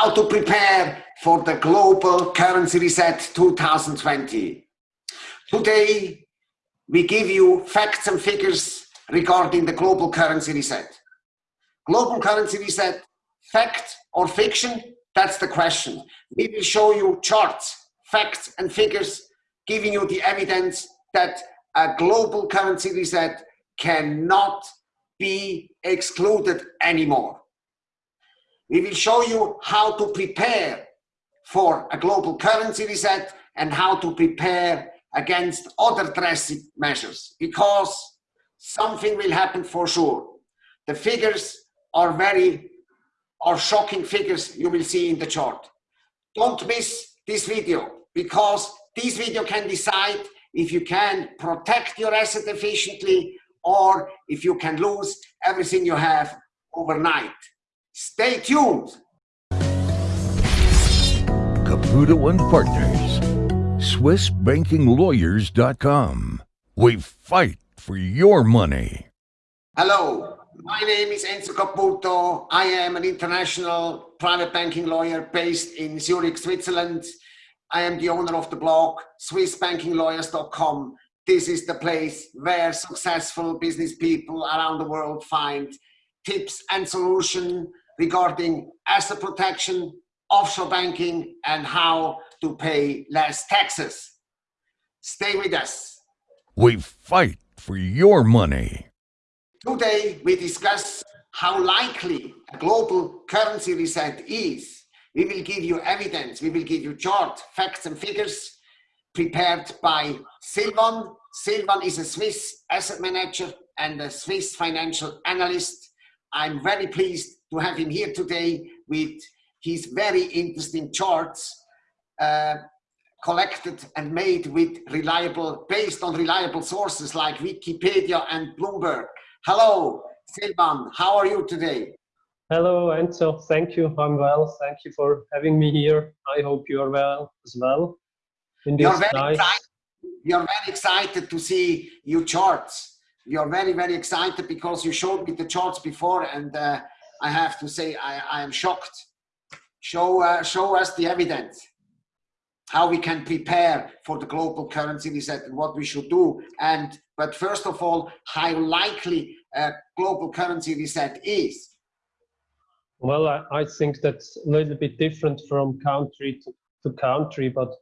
how to prepare for the global currency reset 2020. Today, we give you facts and figures regarding the global currency reset. Global currency reset, fact or fiction? That's the question. We will show you charts, facts and figures giving you the evidence that a global currency reset cannot be excluded anymore. We will show you how to prepare for a global currency reset and how to prepare against other drastic measures because something will happen for sure. The figures are very are shocking figures you will see in the chart. Don't miss this video because this video can decide if you can protect your asset efficiently or if you can lose everything you have overnight. Stay tuned. Caputo and Partners, SwissBankingLawyers.com. We fight for your money. Hello, my name is Enzo Caputo. I am an international private banking lawyer based in Zurich, Switzerland. I am the owner of the blog SwissBankingLawyers.com. This is the place where successful business people around the world find tips and solutions regarding asset protection, offshore banking, and how to pay less taxes. Stay with us. We fight for your money. Today, we discuss how likely a global currency reset is. We will give you evidence, we will give you chart, facts and figures prepared by Silvan. Silvan is a Swiss asset manager and a Swiss financial analyst. I'm very pleased to have him here today with his very interesting charts uh, collected and made with reliable, based on reliable sources like Wikipedia and Bloomberg. Hello, Silvan. How are you today? Hello, Enzo. Thank you. I'm well. Thank you for having me here. I hope you are well as well. In this You're very nice... excited. You're very excited to see your charts. You're very, very excited because you showed me the charts before, and uh, I have to say I, I am shocked. Show, uh, show us the evidence how we can prepare for the global currency reset and what we should do. And but first of all, how likely a global currency reset is. Well, I, I think that's a little bit different from country to, to country, but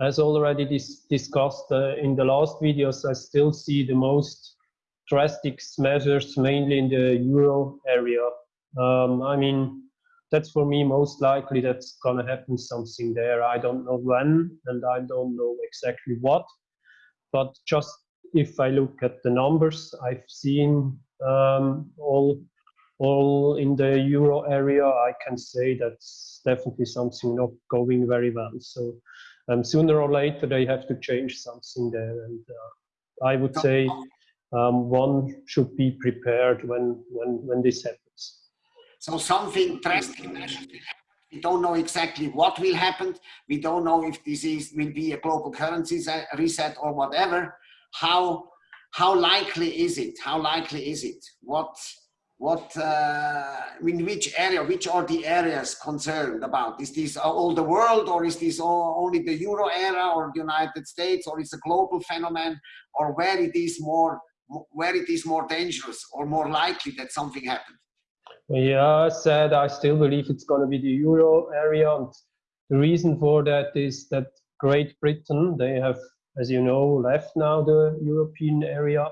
as already dis discussed uh, in the last videos, I still see the most drastic measures mainly in the euro area. Um, I mean, that's for me most likely that's gonna happen something there. I don't know when and I don't know exactly what, but just if I look at the numbers I've seen um, all all in the euro area, I can say that's definitely something not going very well. So um, sooner or later they have to change something there, and uh, I would say um, one should be prepared when when when this happens. So something drastic We don't know exactly what will happen. We don't know if this is will be a global currency reset or whatever. How how likely is it? How likely is it? What what uh, in which area? Which are the areas concerned about? Is this all the world, or is this all, only the euro area, or the United States, or is a global phenomenon, or where it is more where it is more dangerous or more likely that something happens? Yeah, I said I still believe it's going to be the euro area. And the reason for that is that Great Britain, they have, as you know, left now the European area.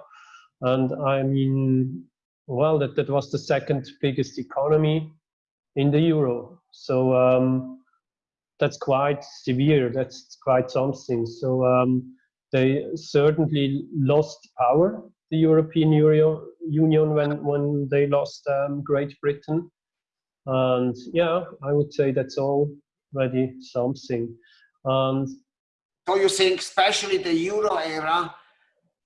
And I mean, well, that, that was the second biggest economy in the euro. So um, that's quite severe. That's quite something. So um, they certainly lost power the European Union when, when they lost um, Great Britain. And yeah, I would say that's already something. And so you think especially the euro era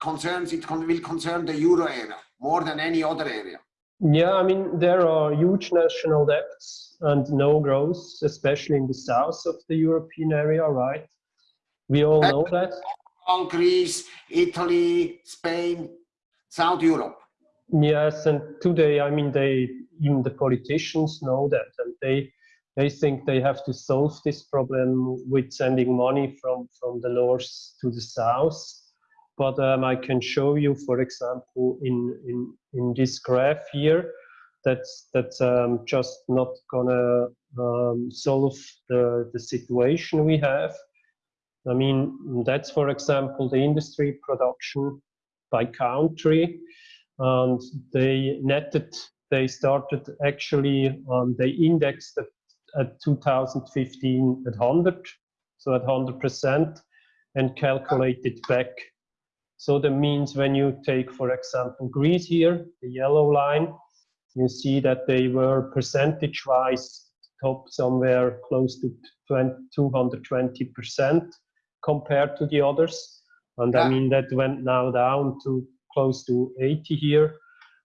concerns, it will concern the euro area more than any other area? Yeah, I mean, there are huge national debts and no growth, especially in the south of the European area, right? We all know that. Greece, Italy, Spain, South Europe. Yes, and today, I mean, they even the politicians know that, and they they think they have to solve this problem with sending money from, from the north to the south. But um, I can show you, for example, in, in, in this graph here, that's, that's um, just not gonna um, solve the, the situation we have. I mean, that's, for example, the industry production by country. And they netted, they started actually, um, they indexed at, at 2015 at 100, so at 100%, and calculated back. So that means when you take, for example, Greece here, the yellow line, you see that they were percentage-wise top somewhere close to 220% compared to the others. And I mean, that went now down to close to 80 here.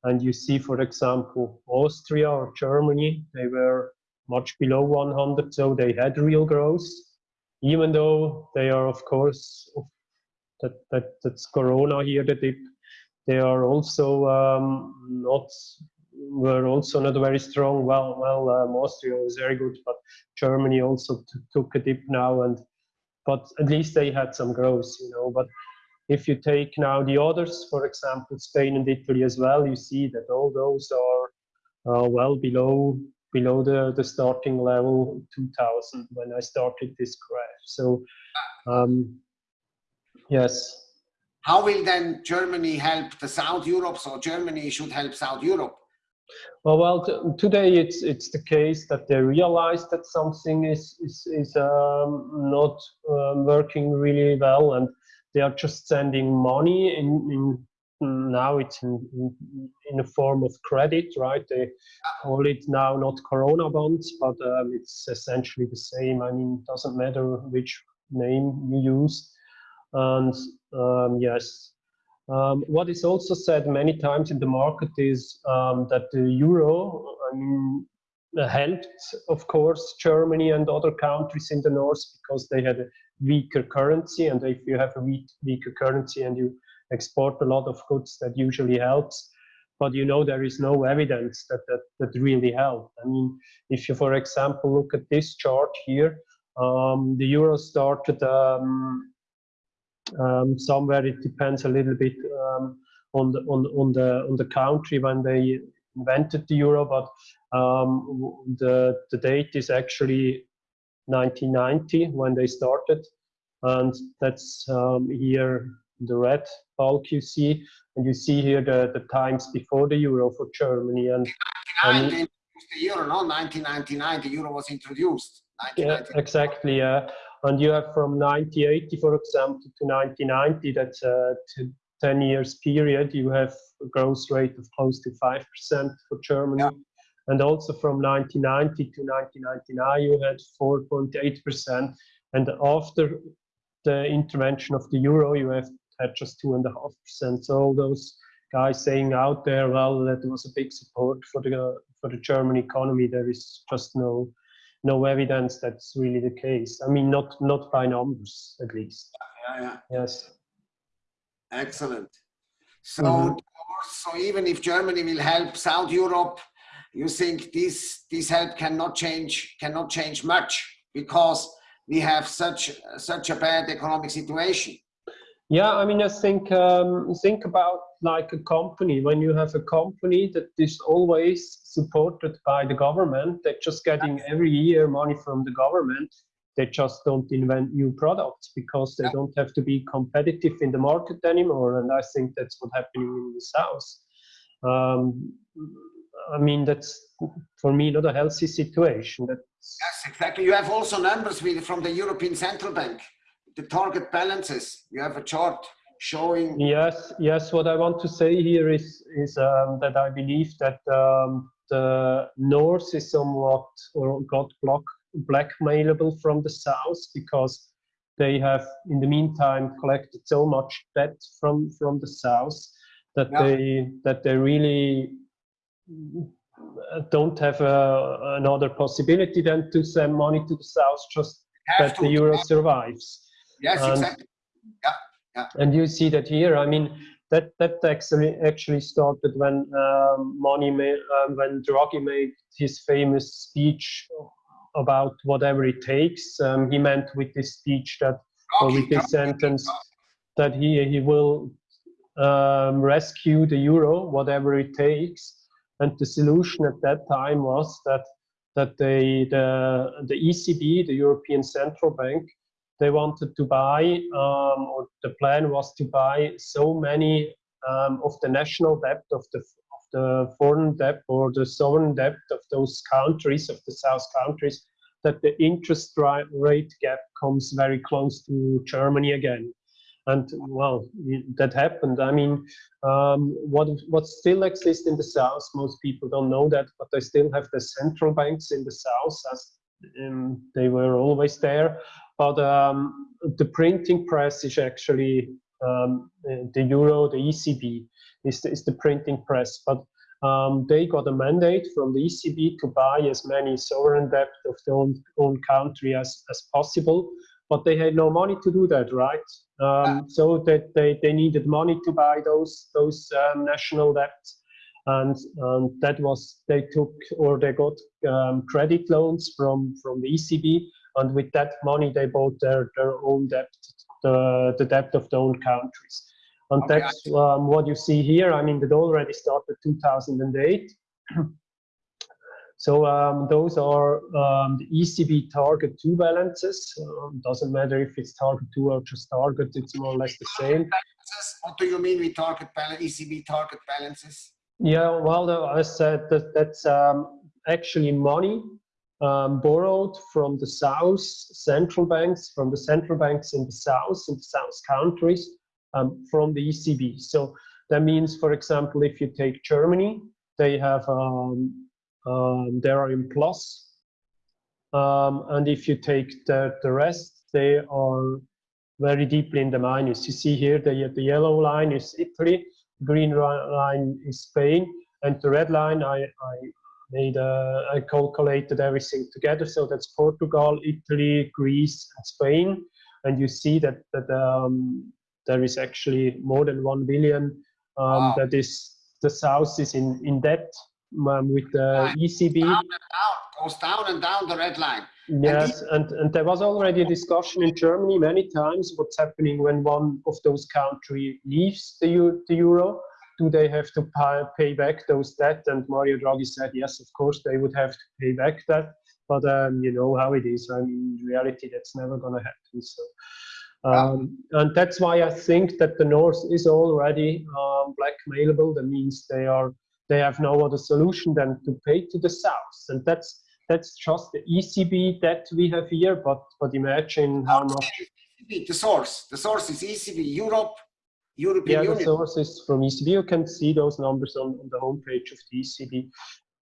And you see, for example, Austria or Germany, they were much below 100, so they had real growth, even though they are, of course, that, that that's Corona here, the dip. They are also um, not were also not very strong. Well, well, um, Austria was very good, but Germany also took a dip now, and but at least they had some growth, you know. But if you take now the others, for example, Spain and Italy as well, you see that all those are uh, well below below the, the starting level 2000 when I started this graph. So, um, yes. How will then Germany help the South Europe? So Germany should help South Europe. Well, well, today it's it's the case that they realize that something is is is um, not um, working really well, and they are just sending money in, in now it's in, in, a form of credit, right? They call it now not Corona bonds, but um, it's essentially the same. I mean, it doesn't matter which name you use. And um, yes, um, what is also said many times in the market is um, that the euro, I mean, helped, of course, Germany and other countries in the north because they had a weaker currency. And if you have a weak, weaker currency and you export a lot of goods, that usually helps. But you know, there is no evidence that that, that really helped. I mean, if you, for example, look at this chart here, um, the euro started um, um, somewhere. It depends a little bit um, on the on on the on the country when they invented the euro, but um, the the date is actually 1990 when they started, and that's um, here the red bulk you see, and you see here the the times before the euro for Germany and. and the euro, no, 1999, the euro was introduced. Yeah, exactly. Yeah. And you have from 1980, for example, to 1990, that's uh, a 10 years period, you have a growth rate of close to 5% for Germany. Yeah. And also from 1990 to 1999, you had 4.8%. And after the intervention of the euro, you have had just 2.5%. So all those guys saying out there, well, that was a big support for the for the German economy. There is just no no evidence that's really the case. I mean, not not by numbers, at least. Yeah, yeah. Yes. Excellent. So, mm -hmm. so even if Germany will help South Europe, you think this this help cannot change cannot change much because we have such such a bad economic situation. Yeah, I mean, I think um, think about like a company. When you have a company that is always supported by the government, they're just getting every year money from the government. They just don't invent new products because they don't have to be competitive in the market anymore. And I think that's what's happening in the south. Um, I mean, that's for me not a healthy situation. That's yes, exactly. You have also numbers from the European Central Bank the target balances. You have a chart showing. Yes, yes. What I want to say here is is um, that I believe that um, the north is somewhat or got block blackmailable from the south because they have in the meantime collected so much debt from from the south that yeah. they that they really don't have a, another possibility than to send money to the south just that the euro survives Yes, and, exactly. Yeah, yeah. And you see that here. I mean, that that actually actually started when um, money made, um, when Draghi made his famous speech about whatever it takes. Um, he meant with this speech that, or with this sentence, that he, he will um, rescue the euro, whatever it takes. And the solution at that time was that that they, the, the ECB, the European Central Bank, they wanted to buy, um, or the plan was to buy so many um, of the national debt of the, of the foreign debt or the sovereign debt of those countries, of the South countries, that the interest rate gap comes very close to Germany again. And well that happened. I mean um, what what still exists in the south most people don't know that but they still have the central banks in the south as um, they were always there. But um, the printing press is actually um, the euro the ecb is the, is the printing press. But um, they got a mandate from the ECB to buy as many sovereign debt of their own, own country as, as possible. But they had no money to do that, right? Um, so that they, they needed money to buy those those um, national debts, and um, that was they took or they got um, credit loans from from the ECB, and with that money they bought their their own debt, the the debt of their own countries, and okay. that's um, what you see here. I mean, that already started 2008. So um, those are um, the ECB target two balances. Um, doesn't matter if it's target two or just target, it's more or less the same. What do you mean with target balance, ECB target balances? Yeah, well, I said that that's um, actually money um, borrowed from the South central banks, from the central banks in the South, in the South countries, um, from the ECB. So that means, for example, if you take Germany, they have um, um, they are in plus. Um, and if you take the, the rest, they are very deeply in the minus. You see here the, the yellow line is Italy, green line is Spain, and the red line I, I made uh, I calculated everything together. So that's Portugal, Italy, Greece, and Spain. And you see that that um, there is actually more than one billion um, wow. that is the south is in in debt um, with the ECB. Down down, goes down and down the red line. Yes, and, and, and there was already a discussion in Germany many times what's happening when one of those countries leaves the, the euro. Do they have to pay, pay back those debt? And Mario Draghi said, yes, of course, they would have to pay back that. But um, you know how it is. I mean, in reality, that's never going to happen. So, um, and that's why I think that the North is already um, blackmailable. That means they are they have no other solution than to pay to the south. And that's that's just the ECB that we have here, but but imagine how much the source. The source is ECB Europe, European yeah, Union. the source is from ECB. You can see those numbers on, on the homepage of the ECB.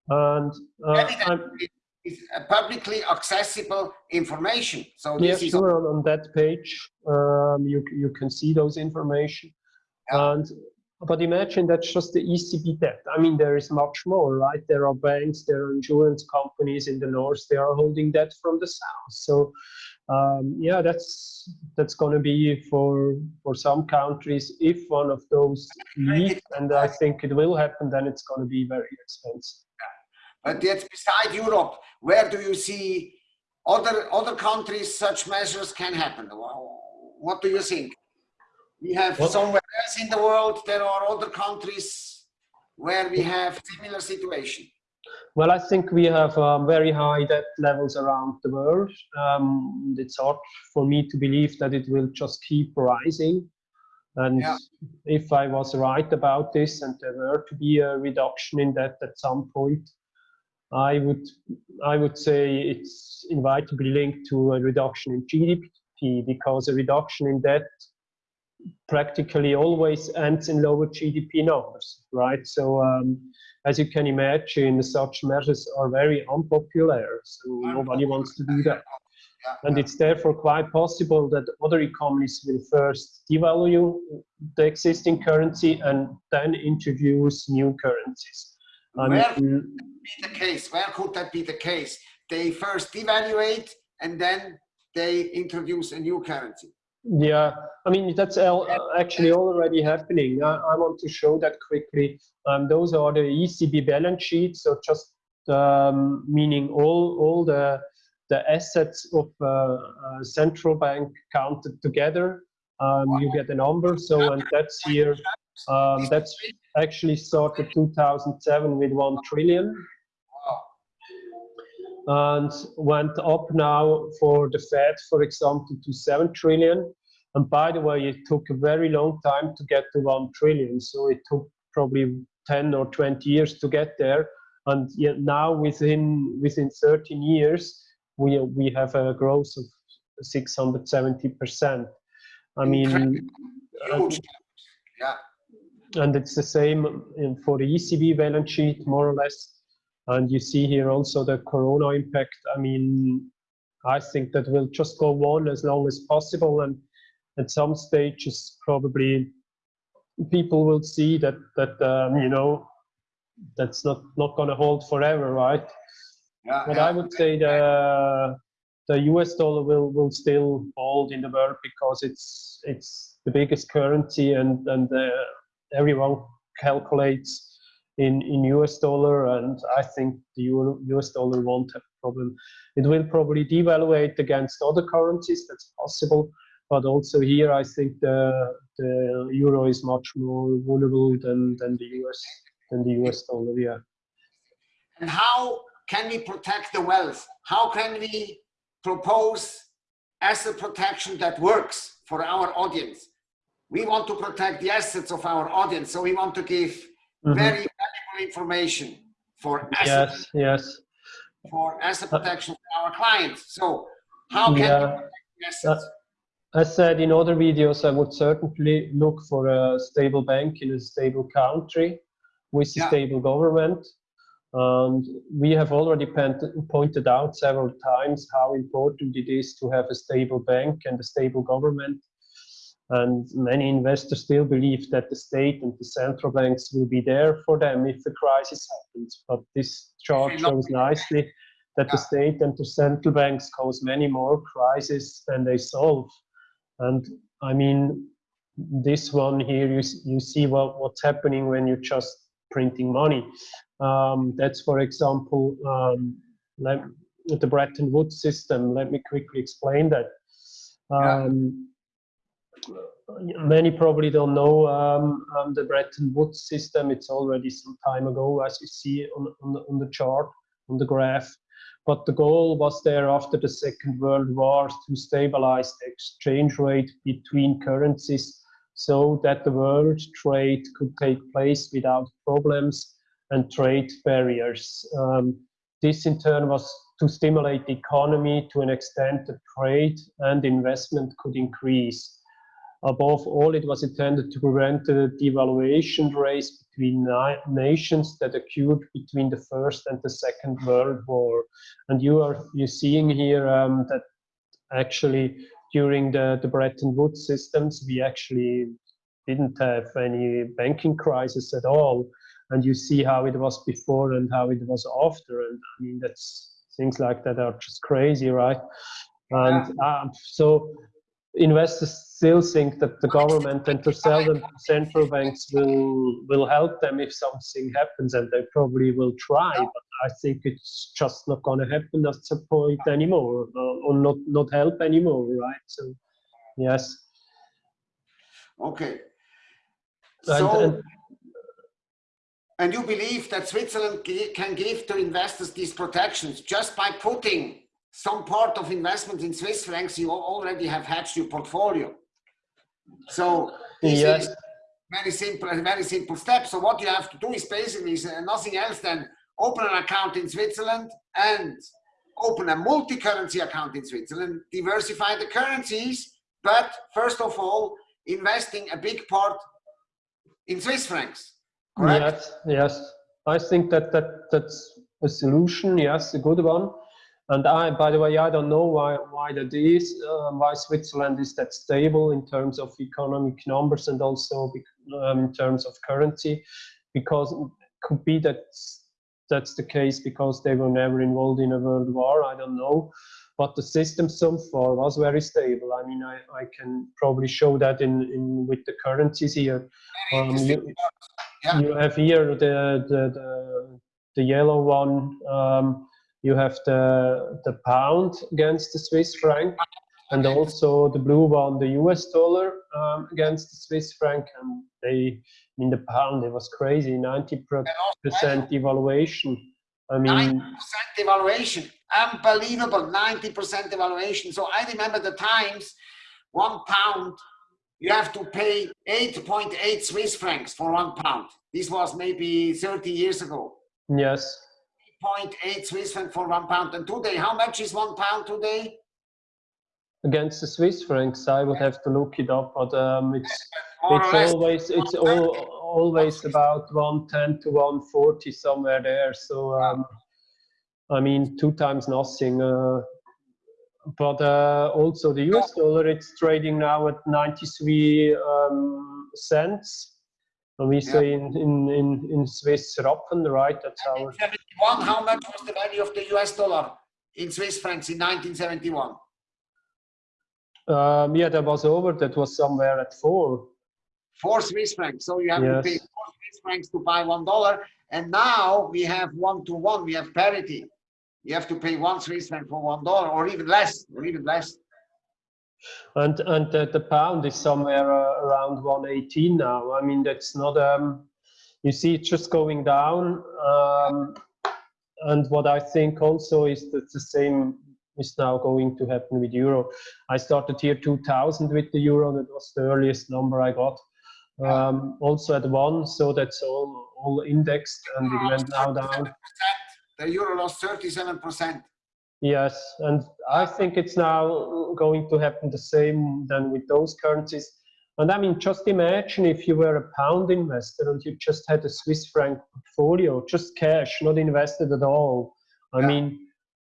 And uh, it's publicly accessible information. So yeah, sure. On, on that page, um, you you can see those information. Yeah. And but imagine that's just the ECB debt. I mean, there is much more, right? There are banks, there are insurance companies in the north, they are holding debt from the south. So um, yeah, that's that's going to be for for some countries. If one of those leave, and I think it will happen, then it's going to be very expensive. But yet, beside Europe, where do you see other other countries such measures can happen? What do you think? We have somewhere else in the world, there are other countries where we have similar situation. Well, I think we have um, very high debt levels around the world. Um, it's hard for me to believe that it will just keep rising. And yeah. if I was right about this and there were to be a reduction in debt at some point, I would I would say it's inevitably linked to a reduction in GDP because a reduction in debt practically always ends in lower GDP numbers, right? So um, as you can imagine, such measures are very unpopular, so nobody wants to do that. And it's therefore quite possible that other economies will first devalue the existing currency and then introduce new currencies. Where could be the case? Where could that be the case? They first devaluate and then they introduce a new currency. Yeah, I mean, that's actually already happening. I, I want to show that quickly. Um, those are the ECB balance sheets, so just um, meaning all, all the the assets of uh, a central bank counted together. Um, you get a number. So, and that's here. Um, that's actually started 2007 with one trillion and went up now for the Fed, for example, to 7 trillion. And by the way, it took a very long time to get to 1 trillion. So it took probably 10 or 20 years to get there. And yet now within, within 13 years, we, we have a growth of 670%. I mean, Huge. Yeah. and it's the same for the ECB balance sheet, more or less. And you see here also the corona impact. I mean, I think that will just go on as long as possible. And at some stages, probably people will see that, that um, you know, that's not, not going to hold forever, right? Yeah, But yeah. I would say the the US dollar will will still hold in the world because it's it's the biggest currency and and uh, everyone calculates in in US dollar and I think the Euro, US dollar won't have a problem. It will probably devaluate against other currencies. That's possible. But also here, I think the the euro is much more vulnerable than than the US than the US dollar. Yeah. And how can we protect the wealth? How can we propose asset protection that works for our audience? We want to protect the assets of our audience, so we want to give Mhm. very valuable information for asset, Yes. Yes. for asset protection for our clients. So how can we protect the assets? As said in other videos, I would certainly look for a stable bank in a stable country with a Yeah. stable government. And we have already pointed out several times how important it is to have a stable bank and a stable government. And many investors still believe that the state and the central banks will be there for them if the crisis happens. But this chart shows nicely that the state and the central banks cause many more crises than they solve. And I mean, this one here, you, you see what, what's happening when you're just printing money. Um, that's, for example, um, let, the Bretton Woods system. Let me quickly explain that. Yeah. Um, Many probably don't know um, um, the Bretton Woods system. It's already some time ago, as you see on, on, the, on the chart, on the graph. But the goal was there after the Second World War to stabilize the exchange rate between currencies so that the world trade could take place without problems and trade barriers. Um, this in turn was to stimulate the economy to an extent that trade and investment could increase. Above all, it was intended to prevent the devaluation race between na nations that occurred between the First and the Second World War. And you are you're seeing here um, that actually during the, the Bretton Woods systems, we actually didn't have any banking crisis at all. And you see how it was before and how it was after. And I mean, that's things like that are just crazy, right? And um, so investors still think that the government and the cel- central banks will will help them if something happens, and they probably will try. But I think it's just not going to happen at some point anymore, or not not help anymore, right? So, yes. Okay. So, and- and you believe that Switzerland can give to investors these protections just by putting some part of investment in Swiss francs, you already have hedged your portfolio. So this Yes. is very simple, a very simple step. So what you have to do is basically is, uh, nothing else than open an account in Switzerland and open a multi-currency account in Switzerland, diversify the currencies, but first of all, investing a big part in Swiss francs. Correct? Yes, yes. I think that, that that's a solution. Yes, a good one. And I, by the way, I don't know why why that is. Um, why Switzerland is that stable in terms of economic numbers and also um, in terms of currency, because it could be that that's the case because they were never involved in a world war. I don't know. But the system so far was very stable. I mean, I, I can probably show that in, in with the currencies here. Um, you, Yeah. you have here the the the, the yellow one. Um, you have the the pound against the Swiss franc, and also the blue one, the US dollar um, against the Swiss franc. And they, I mean, the pound, it was crazy, 90% devaluation. I mean, 90% devaluation, unbelievable, 90% devaluation. So I remember the times, one pound, you have to pay 8.8 Swiss francs for one pound. This was maybe 30 years ago. yes, 0.8 Swiss franc for one pound. And today, how much is one pound today? against the Swiss francs, I would have to look it up, but um, it's More it's always it's all, always about 110 to 140 somewhere there. So um, I mean, two times nothing. Uh, but uh, also the US dollar, it's trading now at 93 um, cents. And we say in, in, in, in Swiss Rappen, right? That's our 1971, how much was the value of the US dollar in Swiss francs in 1971? um, yeah, that was over. That was somewhere at four. Four Swiss francs. So you have to pay four Swiss francs to buy one dollar. And now we have one to one, we have parity. You have to pay one Swiss franc for one dollar or even less, or even less. And and the, the pound is somewhere uh, around 118 now. I mean, that's not um, you see it's just going down. Um, and what I think also is that the same is now going to happen with euro. I started here 2000 with the euro. That was the earliest number I got. Um, also at one, so that's all all indexed, and it went now down. The euro lost 37%. Yes, and I think it's now going to happen the same than with those currencies. And I mean, just imagine if you were a pound investor and you just had a Swiss franc portfolio, just cash, not invested at all. I Yeah. mean,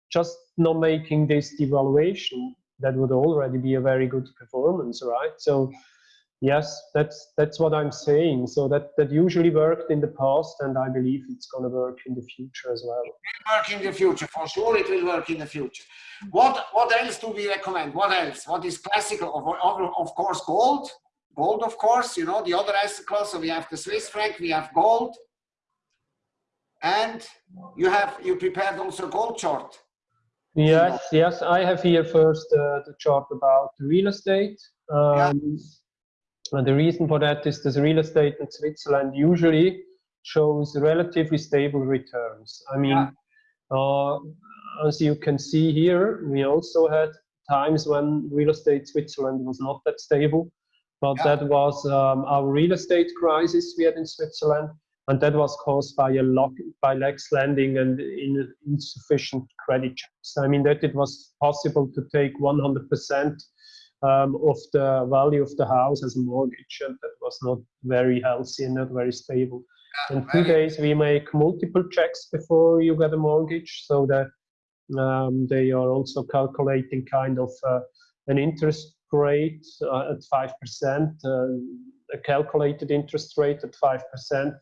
just not making this devaluation, that would already be a very good performance, right? So, yes, that's that's what I'm saying. So that that usually worked in the past, and I believe it's going to work in the future as well. work in the future. For sure, it will work in the future. What what else do we recommend? What else? What is classical? Of, of, of course, gold. Gold, of course. You know the other asset class. So we have the Swiss franc. We have gold, and you have you prepared also gold chart. Yes, yes, I have here first uh, the chart about real estate. Um, and the reason for that is that real estate in Switzerland usually shows relatively stable returns. I mean, uh, as you can see here, we also had times when real estate Switzerland was not that stable, but Yeah. that was um, our real estate crisis we had in Switzerland, and that was caused by a lock, by lax lending and in, insufficient credit checks. I mean that it was possible to take 100% um, of the value of the house as a mortgage, and that was not very healthy and not very stable. In two very- days, we make multiple checks before you get a mortgage, so that um, they are also calculating kind of uh, an interest rate uh, at five percent, uh, a calculated interest rate at five percent,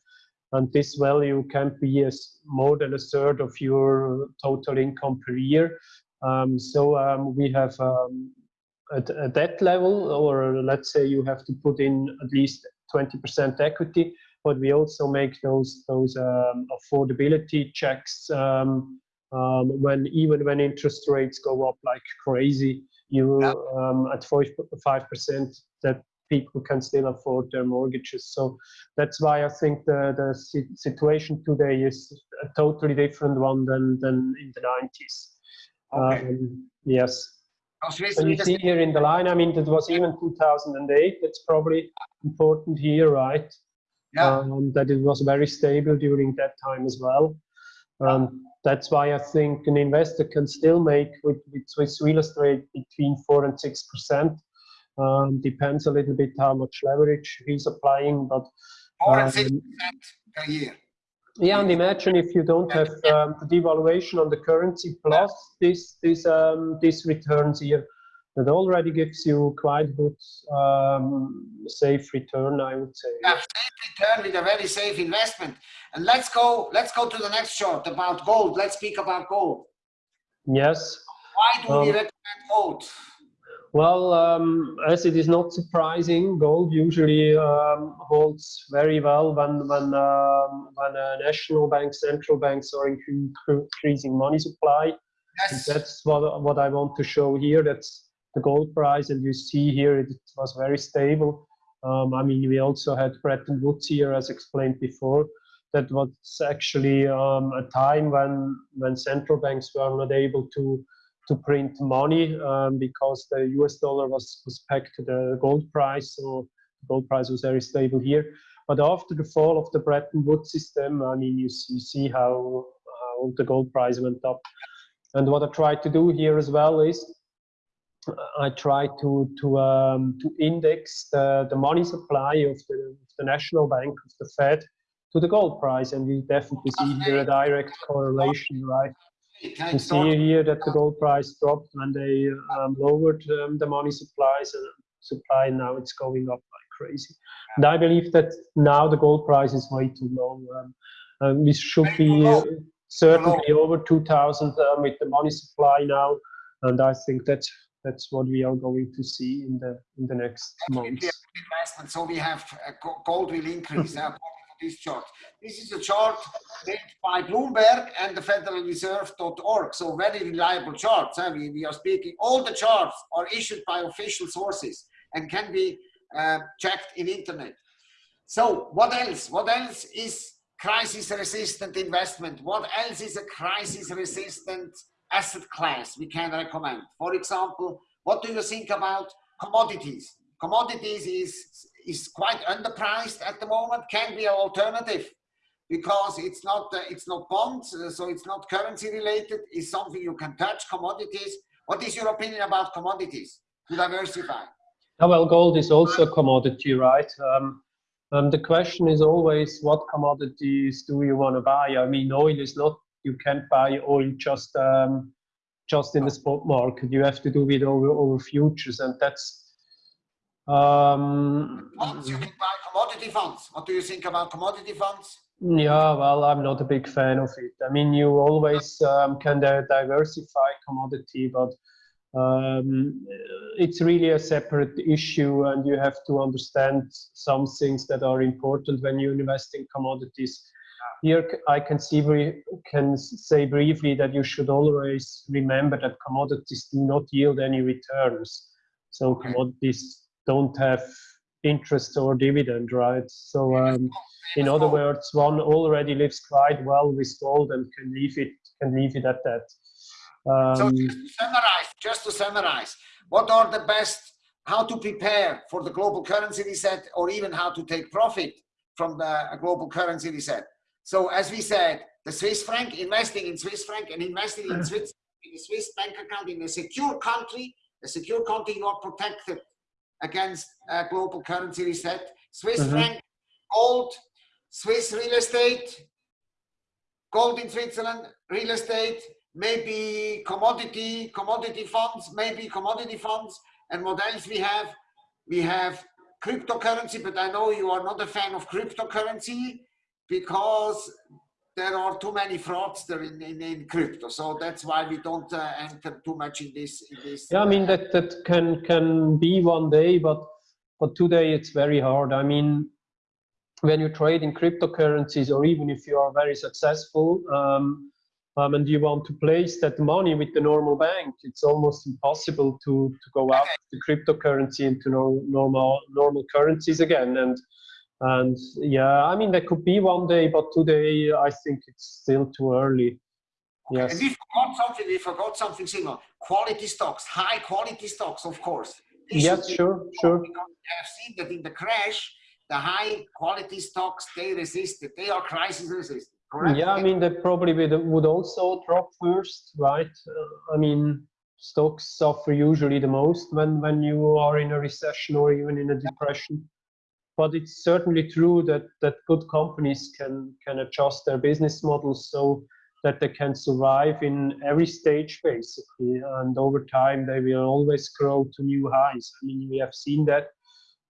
and this value can be as more than a third of your total income per year. Um, so um, we have um, at, at that level, or let's say you have to put in at least 20% equity, but we also make those those um, affordability checks um, um, when even when interest rates go up like crazy, you um, at five percent that people can still afford their mortgages. So that's why I think the the situation today is a totally different one than than in the 90s. Okay. Um, yes. And you see here in the line, I mean, that was even 2008. That's probably important here, right? yeah. Um, that it was very stable during that time as well. Um, that's why I think an investor can still make with, with Swiss real estate between four and six percent. Um, depends a little bit how much leverage he's applying, but Four and six um, percent per year. yeah, and imagine if you don't have um, the devaluation on the currency plus this this um, this returns here, that already gives you quite good um, safe return, I would say. Yeah, safe return with a very safe investment. And let's go. Let's go to the next chart about gold. Let's speak about gold. Yes. Why do we Um, recommend gold? Well, um, as it is not surprising, gold usually um, holds very well when when um, when uh, national banks, central banks are increasing money supply. Yes. that's what what I want to show here. That's the gold price, and you see here it was very stable. Um, I mean, we also had Bretton Woods here, as explained before. That was actually um, a time when when central banks were not able to to print money um, because the US dollar was, was pegged to the gold price. So the gold price was very stable here. But after the fall of the Bretton Woods system, I mean, you, you see how, how the gold price went up. And what I tried to do here as well is I try to to um, to index the, the money supply of the, of the national bank of the Fed to the gold price, and you definitely see here a direct correlation, right? You see here that the gold price dropped when they um, lowered um, the money supplies and supply. Now it's going up like crazy. And I believe that now the gold price is way too low. Um, we should be uh, certainly over 2,000 um, with the money supply now, and I think that's that's what we are going to see in the in the next months. Investment. So we have uh, gold will increase this chart. This is a chart made by Bloomberg and the Federal Reserve.org. So very reliable charts. I mean, we are speaking, all the charts are issued by official sources and can be uh, checked in internet. So what else? What else is crisis resistant investment? What else is a crisis resistant asset class we can recommend? For example, what do you think about commodities? Commodities is is quite underpriced at the moment can be an alternative because it's not uh, it's not bonds uh, so it's not currency related it's something you can touch commodities what is your opinion about commodities to diversify oh, well gold is also a commodity right um, um, the question is always what commodities do you want to buy i mean oil is not you can't buy oil just um, just in the spot market you have to do it over over futures and that's um, funds, you can buy commodity funds. What do you think about commodity funds? Yeah, well, I'm not a big fan of it. I mean, you always um, can diversify commodity, but um, it's really a separate issue, and you have to understand some things that are important when you invest in commodities. Here, I can see can say briefly that you should always remember that commodities do not yield any returns. So commodities don't have interest or dividend, right? So um, in other words, one already lives quite well with gold and can leave it can leave it at that. Um, so just to summarize, just to summarize, what are the best how to prepare for the global currency reset or even how to take profit from the global currency reset? So as we said, the Swiss franc, investing in Swiss franc and investing in Swiss in a Swiss bank account in a secure country, a secure country you are protected against uh, global currency reset. Swiss mm -hmm. franc, gold, Swiss real estate, gold in Switzerland, real estate, maybe commodity, commodity funds, maybe commodity funds. And what else we have? We have cryptocurrency, but I know you are not a fan of cryptocurrency because there are too many fraudsters in, in, in, crypto. So that's why we don't uh, enter too much in this. In this yeah, I mean, that, that can, can be one day, but, but today it's very hard. I mean, when you trade in cryptocurrencies or even if you are very successful um, um, and you want to place that money with the normal bank, it's almost impossible to, to go out okay. the cryptocurrency into no, normal, normal currencies again. And and yeah, I mean, there could be one day, but today I think it's still too early. Yes. And we forgot something, we forgot something similar. Quality stocks, high quality stocks, of course. This yes, sure, sure. We have seen that in the crash, the high quality stocks, they resisted. They are crisis resistant, correct? Yeah, I mean, they probably would also drop first, right? Uh, I mean, stocks suffer usually the most when, when you are in a recession or even in a depression but it's certainly true that that good companies can can adjust their business models so that they can survive in every stage basically and over time they will always grow to new highs i mean we have seen that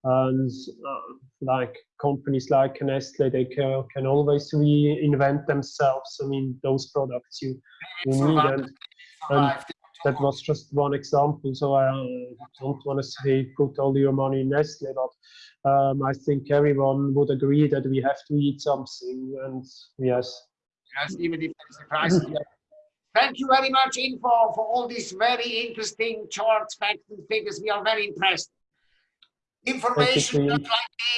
and uh, like companies like Nestle, they can, can always reinvent themselves. I mean, those products you, you need. And, and that was just one example. So I uh, don't want to say put all your money in Nestle, but um, I think everyone would agree that we have to eat something. And yes, Yes, even if there is a crisis. yeah. Thank you very much, Info, for all these very interesting charts, facts, and figures. We are very impressed. Information like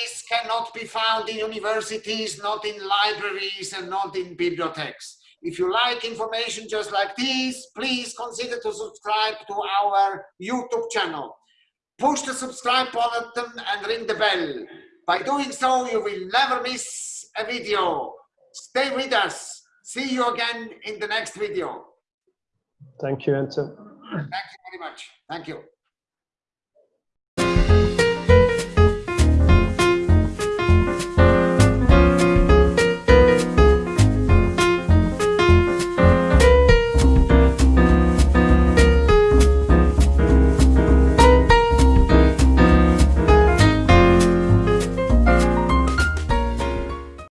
this cannot be found in universities, not in libraries, and not in bibliotheques. If you like information just like this, please consider to subscribe to our YouTube channel. Push the subscribe button and ring the bell. By doing so, you will never miss a video. Stay with us. See you again in the next video. thank you, Enzo. Thank you very much. Thank you.